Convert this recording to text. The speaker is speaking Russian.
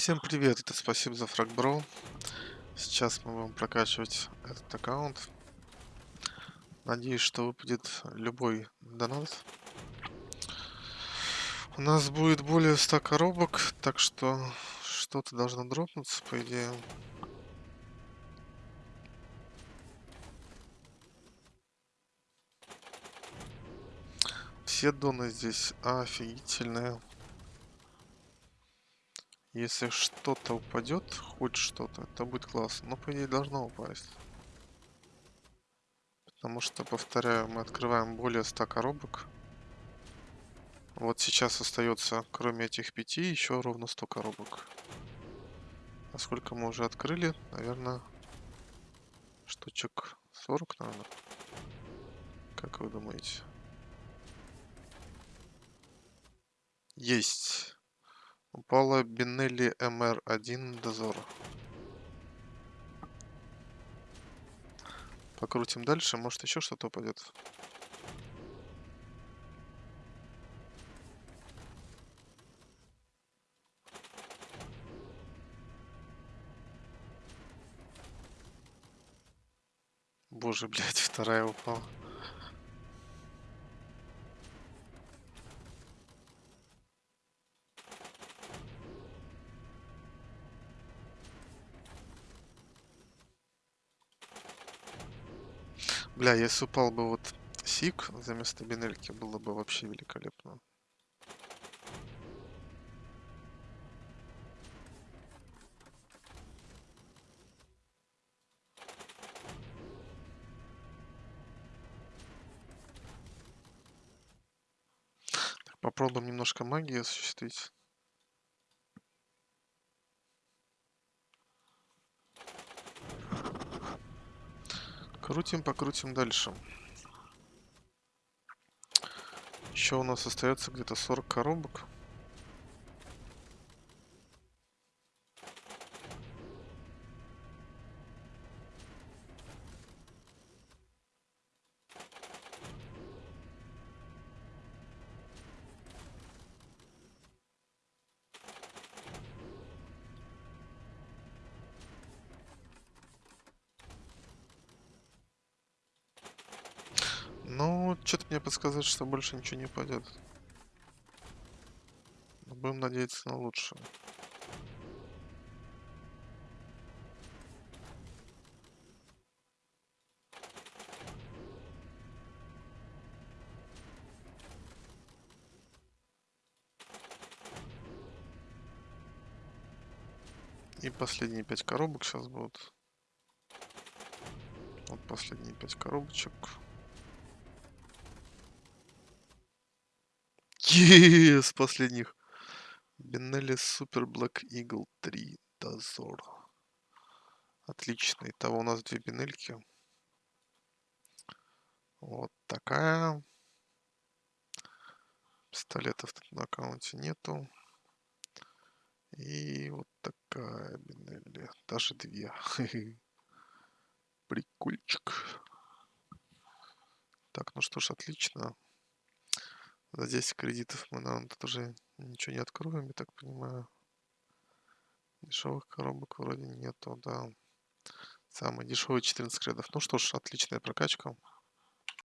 Всем привет, это спасибо за фрагбро. Сейчас мы будем прокачивать этот аккаунт. Надеюсь, что выпадет любой донат. У нас будет более 100 коробок, так что что-то должно дропнуться, по идее. Все доны здесь офигительные. Если что-то упадет, хоть что-то, это будет классно. Но, по идее, должно упасть. Потому что, повторяю, мы открываем более 100 коробок. Вот сейчас остается, кроме этих пяти, еще ровно 100 коробок. А сколько мы уже открыли? Наверное, штучек 40, наверное. Как вы думаете? Есть. Упала Бинелли МР-1 Дозор. Покрутим дальше, может еще что-то упадет. Боже, блядь, вторая упала. Бля, если упал бы вот Сик за место Бинельки, было бы вообще великолепно. Так, попробуем немножко магии осуществить. Крутим, покрутим дальше. Еще у нас остается где-то 40 коробок. Ну, что-то мне подсказывает, что больше ничего не пойдет. Будем надеяться на лучшее. И последние пять коробок сейчас будут. Вот последние пять коробочек. С последних. Беннелли Супер Блэк Игл 3 Дозор. Отлично. Итого у нас две бинельки. Вот такая. Пистолетов тут на аккаунте нету. И вот такая бинелли. Даже две. Прикольчик. Так, ну что ж, отлично. За 10 кредитов мы, наверное, тут уже ничего не откроем, я так понимаю. Дешевых коробок вроде нету, да. Самый дешевый 14 кредов. Ну что ж, отличная прокачка.